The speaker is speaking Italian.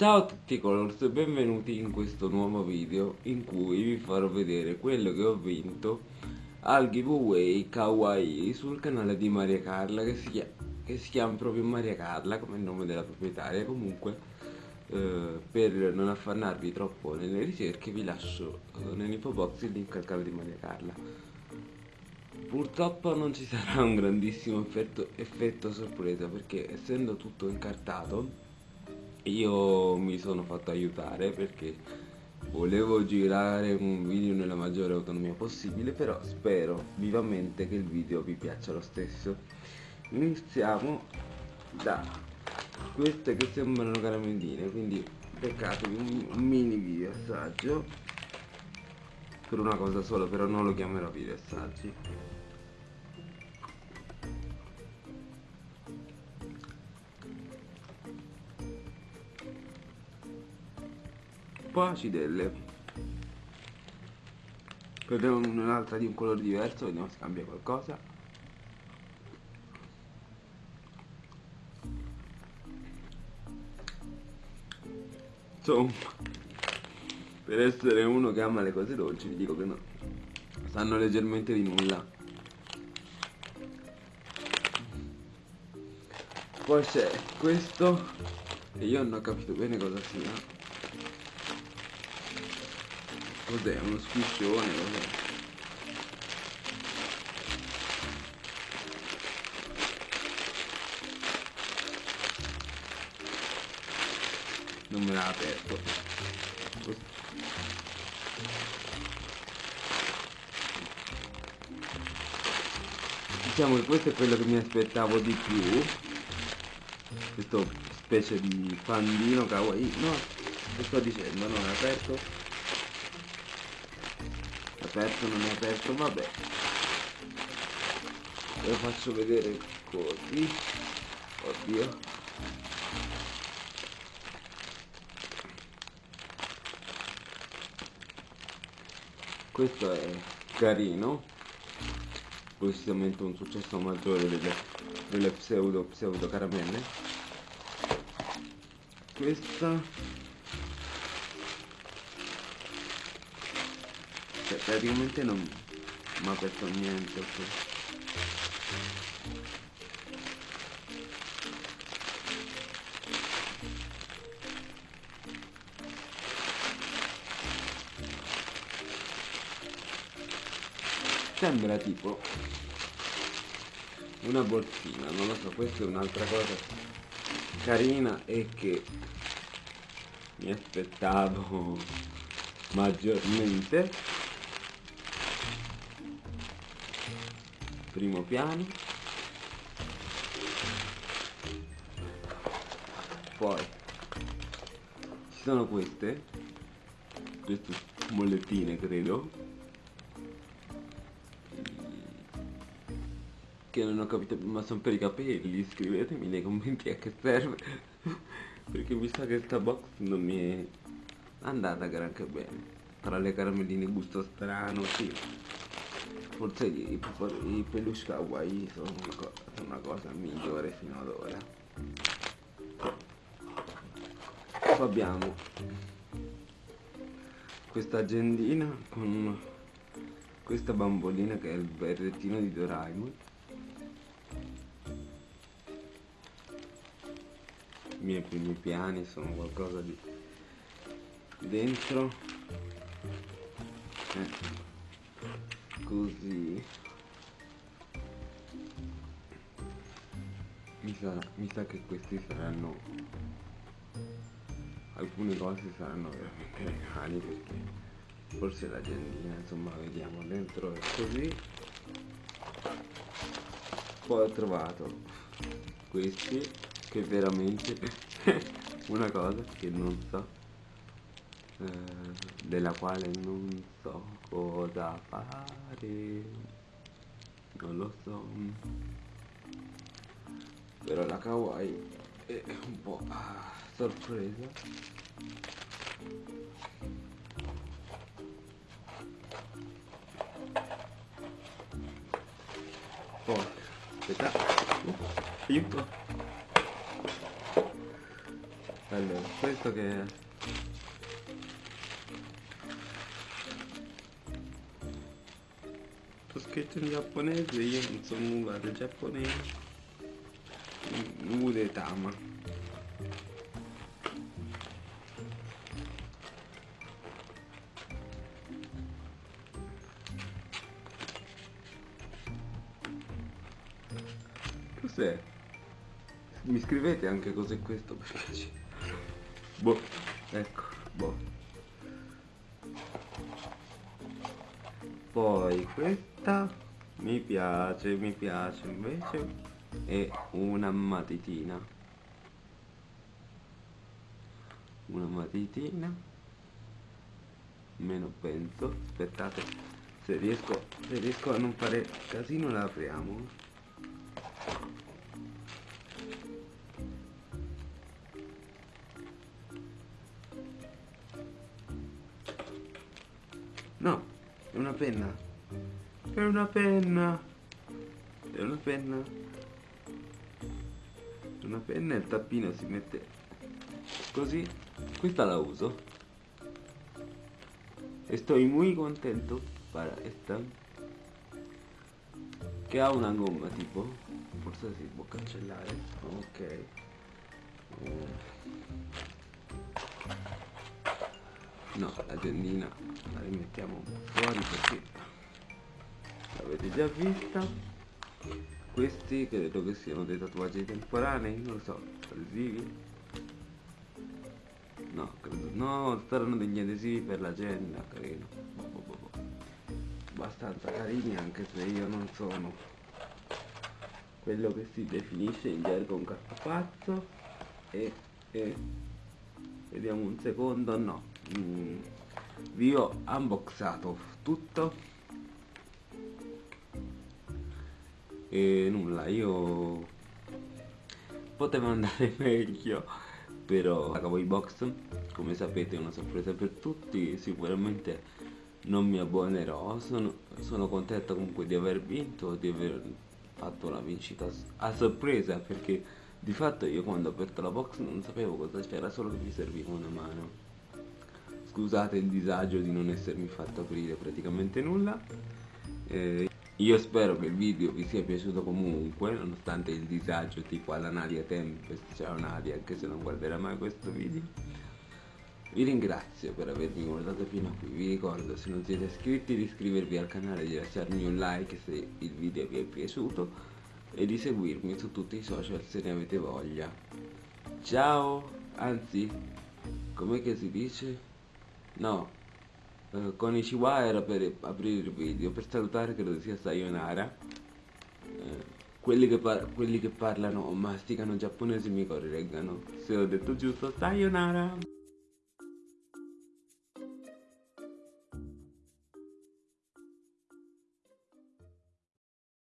Ciao a tutti colors e benvenuti in questo nuovo video in cui vi farò vedere quello che ho vinto al giveaway Kawaii sul canale di Maria Carla che si, chiama, che si chiama proprio Maria Carla come nome della proprietaria. Comunque eh, per non affannarvi troppo nelle ricerche vi lascio eh, nell'info box il link al canale di Maria Carla. Purtroppo non ci sarà un grandissimo effetto, effetto sorpresa perché essendo tutto incartato io mi sono fatto aiutare perché volevo girare un video nella maggiore autonomia possibile però spero vivamente che il video vi piaccia lo stesso. Iniziamo da queste che sembrano caramelline quindi un, un mini video assaggio per una cosa sola però non lo chiamerò video assaggi po' acidelle prendiamo un'altra di un colore diverso vediamo se cambia qualcosa. Insomma per essere uno che ama le cose dolci vi dico che no. Sanno leggermente di nulla. Poi c'è questo e io non ho capito bene cosa sia Cos'è? Uno squiscione? Cos'è? Non me l'ha aperto. Diciamo che questo è quello che mi aspettavo di più. Questo specie di pandino kawaii. No, che sto dicendo? Non è aperto aperto non è aperto vabbè. Lo faccio vedere così. Oddio. Questo è carino. Precisamente un successo maggiore delle, delle pseudo pseudo caramelle. Questa cioè praticamente non mi ha aperto niente sembra tipo una borsina non lo so questa è un'altra cosa carina e che mi aspettavo maggiormente primo piano. Poi ci sono queste queste mollettine credo che non ho capito ma sono per i capelli scrivetemi nei commenti a che serve perché mi sa che sta box non mi è andata granché bene. Tra le caramelline gusto strano sì forse i, i peluche kawaii sono una, co una cosa migliore fino ad ora. Poi abbiamo questa agendina con questa bambolina che è il berrettino di Doraemon. I miei primi piani sono qualcosa di dentro. Eh così. Mi sa, mi sa che questi saranno alcune cose saranno veramente regali perché forse l'agendina insomma vediamo dentro è così. Poi ho trovato questi che veramente una cosa che non so eh, della quale non so cosa fare. Non lo so. Però la kawaii è un po' sorpresa. Poi aspetta uh, aiuto. Allora questo che scritto in giapponese io non so nulla del giapponese. Ude Tama. Cos'è? mi scrivete anche cos'è questo per piacere. Boh ecco boh. Poi questa mi piace mi piace invece è una matitina. Una matitina meno penso aspettate se riesco se riesco a non fare casino la apriamo. No, è una penna. È una penna. È una penna. È una penna e il tappino si mette così. Questa la uso. E sto molto contento para esta. Che ha una gomma tipo. Forse si può cancellare. Ok. no la tendina la rimettiamo fuori perché l'avete già vista questi credo che siano dei tatuaggi temporanei non lo so adesivi? No credo no saranno degli adesivi per l'agenda boh, boh, boh, boh. abbastanza carini anche se io non sono quello che si definisce in gergo un cartapazzo e, e vediamo un secondo no. Mm, vi ho unboxato tutto e nulla io potevo andare meglio però la Cowboy Box come sapete è una sorpresa per tutti sicuramente non mi abbonerò sono, sono contento comunque di aver vinto di aver fatto una vincita a sorpresa perché di fatto io quando ho aperto la box non sapevo cosa c'era, solo che mi serviva una mano. Scusate il disagio di non essermi fatto aprire praticamente nulla. Eh, io spero che il video vi sia piaciuto comunque, nonostante il disagio tipo alla Nadia Tempest, ciao Nadia, anche se non guarderà mai questo video. Vi ringrazio per avermi guardato fino a qui, vi ricordo se non siete iscritti di iscrivervi al canale di lasciarmi un like se il video vi è piaciuto e di seguirmi su tutti i social se ne avete voglia. Ciao, anzi, com'è che si dice? No, eh, con i Chihuahua era per aprire il video, per salutare credo sia Sayonara. Eh, quelli, che quelli che parlano o masticano giapponese mi correggano. Se ho detto giusto, Sayonara!